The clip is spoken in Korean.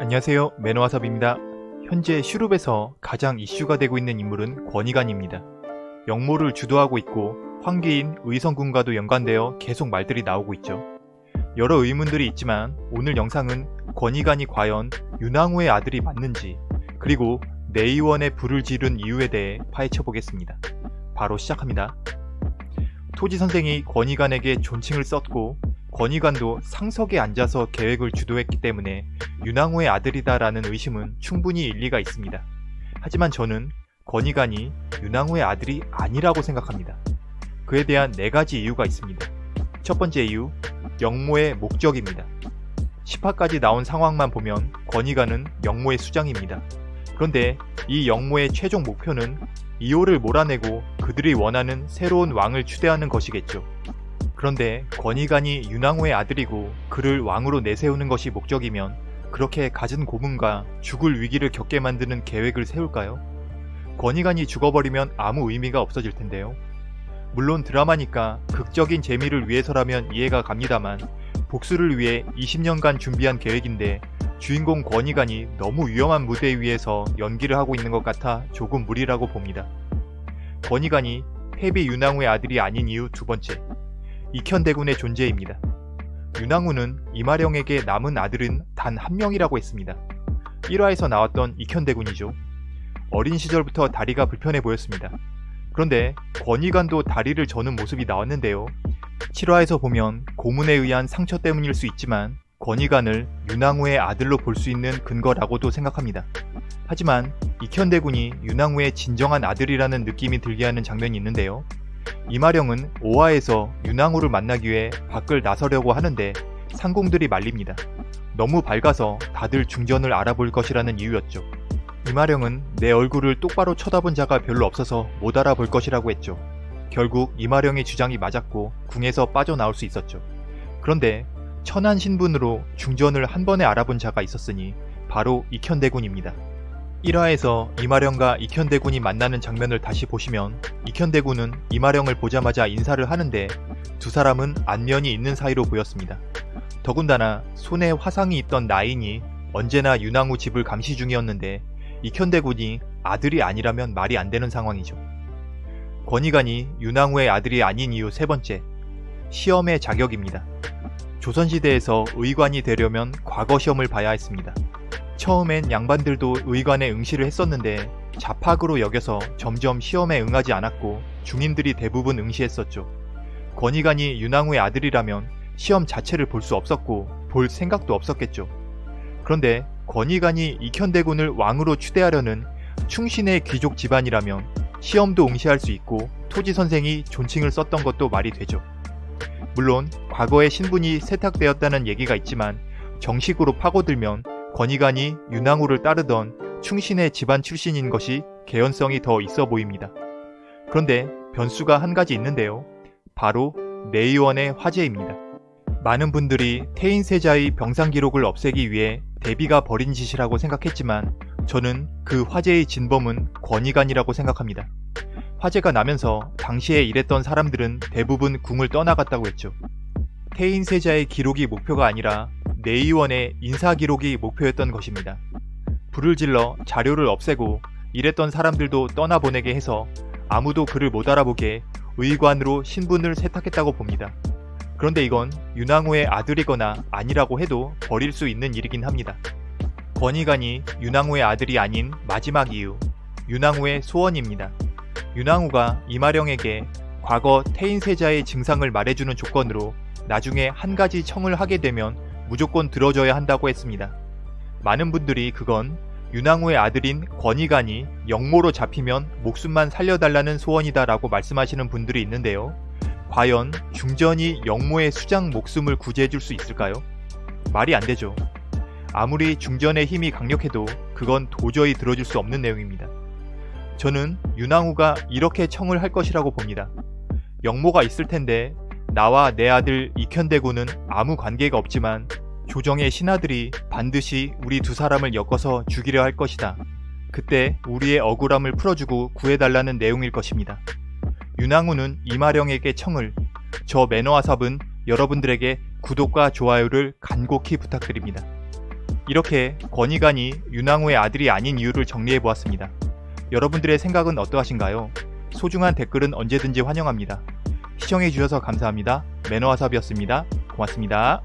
안녕하세요 매너와섭입니다. 현재 슈룹에서 가장 이슈가 되고 있는 인물은 권희관입니다. 영모를 주도하고 있고 황계인 의성군과도 연관되어 계속 말들이 나오고 있죠. 여러 의문들이 있지만 오늘 영상은 권희관이 과연 윤왕후의 아들이 맞는지 그리고 내의원의 불을 지른 이유에 대해 파헤쳐 보겠습니다. 바로 시작합니다. 토지 선생이 권희관에게 존칭을 썼고 권희관도 상석에 앉아서 계획을 주도했기 때문에 윤왕후의 아들이다라는 의심은 충분히 일리가 있습니다. 하지만 저는 권희관이 윤왕후의 아들이 아니라고 생각합니다. 그에 대한 네 가지 이유가 있습니다. 첫 번째 이유, 영모의 목적입니다. 10화까지 나온 상황만 보면 권희관은 영모의 수장입니다. 그런데 이 영모의 최종 목표는 이호를 몰아내고 그들이 원하는 새로운 왕을 추대하는 것이겠죠. 그런데 권희관이 윤왕후의 아들이고 그를 왕으로 내세우는 것이 목적이면 그렇게 갖은 고문과 죽을 위기를 겪게 만드는 계획을 세울까요? 권희관이 죽어버리면 아무 의미가 없어질 텐데요. 물론 드라마니까 극적인 재미를 위해서라면 이해가 갑니다만 복수를 위해 20년간 준비한 계획인데 주인공 권희관이 너무 위험한 무대 위에서 연기를 하고 있는 것 같아 조금 무리라고 봅니다. 권희관이 패비 윤왕후의 아들이 아닌 이유 두 번째, 익현대군의 존재입니다. 윤왕후는 이마령에게 남은 아들은 단 한 명이라고 했습니다. 1화에서 나왔던 익현대군이죠. 어린 시절부터 다리가 불편해 보였습니다. 그런데 권희관도 다리를 저는 모습이 나왔는데요. 7화에서 보면 고문에 의한 상처 때문일 수 있지만 권희관을 윤왕후의 아들로 볼 수 있는 근거라고도 생각합니다. 하지만 익현대군이 윤왕후의 진정한 아들이라는 느낌이 들게 하는 장면이 있는데요. 이마령은 5화에서 윤왕후를 만나기 위해 밖을 나서려고 하는데 상공들이 말립니다. 너무 밝아서 다들 중전을 알아볼 것이라는 이유였죠. 이마령은 내 얼굴을 똑바로 쳐다본 자가 별로 없어서 못 알아볼 것이라고 했죠. 결국 이마령의 주장이 맞았고 궁에서 빠져나올 수 있었죠. 그런데 천한 신분으로 중전을 한 번에 알아본 자가 있었으니 바로 익현대군입니다. 1화에서 이마령과 익현대군이 만나는 장면을 다시 보시면 익현대군은 이마령을 보자마자 인사를 하는데 두 사람은 안면이 있는 사이로 보였습니다. 더군다나 손에 화상이 있던 나인이 언제나 윤왕후 집을 감시 중이었는데 익현대군이 아들이 아니라면 말이 안 되는 상황이죠. 권희관이 윤왕후의 아들이 아닌 이유 세 번째, 시험의 자격입니다. 조선시대에서 의관이 되려면 과거 시험을 봐야 했습니다. 처음엔 양반들도 의관에 응시를 했었는데 자팍으로 여겨서 점점 시험에 응하지 않았고 중인들이 대부분 응시했었죠. 권희관이 윤왕후의 아들이라면 시험 자체를 볼 수 없었고 볼 생각도 없었겠죠. 그런데 권희관이 익현대군을 왕으로 추대하려는 충신의 귀족 집안이라면 시험도 응시할 수 있고 토지 선생이 존칭을 썼던 것도 말이 되죠. 물론 과거에 신분이 세탁되었다는 얘기가 있지만 정식으로 파고들면 권희관이 윤왕후를 따르던 충신의 집안 출신인 것이 개연성이 더 있어 보입니다. 그런데 변수가 한 가지 있는데요. 바로 내의원의 화제입니다. 많은 분들이 태인세자의 병상 기록을 없애기 위해 대비가 벌인 짓이라고 생각했지만 저는 그 화제의 진범은 권희관이라고 생각합니다. 화재가 나면서 당시에 일했던 사람들은 대부분 궁을 떠나갔다고 했죠. 태인세자의 기록이 목표가 아니라 내의원의 인사기록이 목표였던 것입니다. 불을 질러 자료를 없애고 일했던 사람들도 떠나보내게 해서 아무도 그를 못 알아보게 의관으로 신분을 세탁했다고 봅니다. 그런데 이건 윤왕후의 아들이거나 아니라고 해도 버릴 수 있는 일이긴 합니다. 권희관이 윤왕후의 아들이 아닌 마지막 이유, 윤왕후의 소원입니다. 윤왕후가 이마령에게 과거 태인세자의 증상을 말해주는 조건으로 나중에 한 가지 청을 하게 되면 무조건 들어줘야 한다고 했습니다. 많은 분들이 그건 윤왕후의 아들인 권희관이 영모로 잡히면 목숨만 살려달라는 소원이다 라고 말씀하시는 분들이 있는데요. 과연 중전이 영모의 수장 목숨을 구제해줄 수 있을까요? 말이 안 되죠. 아무리 중전의 힘이 강력해도 그건 도저히 들어줄 수 없는 내용입니다. 저는 윤왕후가 이렇게 청을 할 것이라고 봅니다. 영모가 있을 텐데 나와 내 아들 이현대군은 아무 관계가 없지만 조정의 신하들이 반드시 우리 두 사람을 엮어서 죽이려 할 것이다. 그때 우리의 억울함을 풀어주고 구해달라는 내용일 것입니다. 윤왕후는 이마령에게 청을 저 매너와삽은 여러분들에게 구독과 좋아요를 간곡히 부탁드립니다. 이렇게 권희관이 윤왕후의 아들이 아닌 이유를 정리해보았습니다. 여러분들의 생각은 어떠하신가요? 소중한 댓글은 언제든지 환영합니다. 시청해주셔서 감사합니다. 매너와삽이었습니다. 고맙습니다.